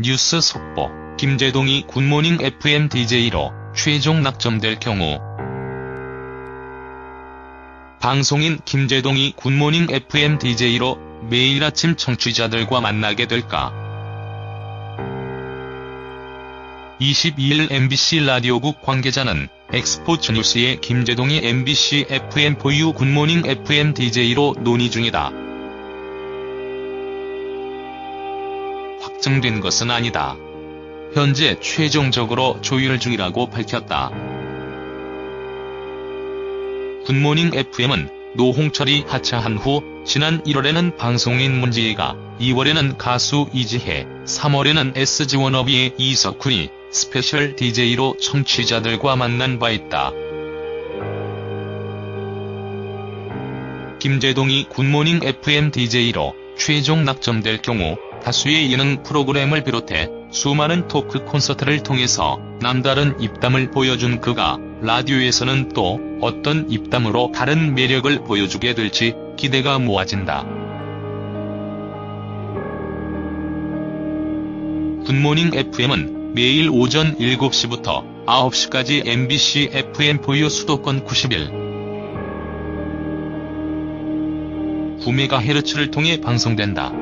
뉴스 속보, 김제동이 굿모닝 FM DJ로 최종 낙점될 경우 방송인 김제동이 굿모닝 FM DJ로 매일 아침 청취자들과 만나게 될까? 22일 MBC 라디오국 관계자는 엑스포츠 뉴스에 김제동이 MBC FM4U 굿모닝 FM DJ로 논의 중이다. 확정된 것은 아니다. 현재 최종적으로 조율 중이라고 밝혔다. 굿모닝 FM은 노홍철이 하차한 후 지난 1월에는 방송인 문지애가, 2월에는 가수 이지혜, 3월에는 SG 워너비의 이석훈이 스페셜 DJ로 청취자들과 만난 바 있다. 김제동이 굿모닝 FM DJ로 최종 낙점될 경우 다수의 예능 프로그램을 비롯해 수많은 토크 콘서트를 통해서 남다른 입담을 보여준 그가 라디오에서는 또 어떤 입담으로 다른 매력을 보여주게 될지 기대가 모아진다. 굿모닝 FM은 매일 오전 7시부터 9시까지 MBC FM4U 수도권 91. 9메가헤르츠를 통해 방송된다.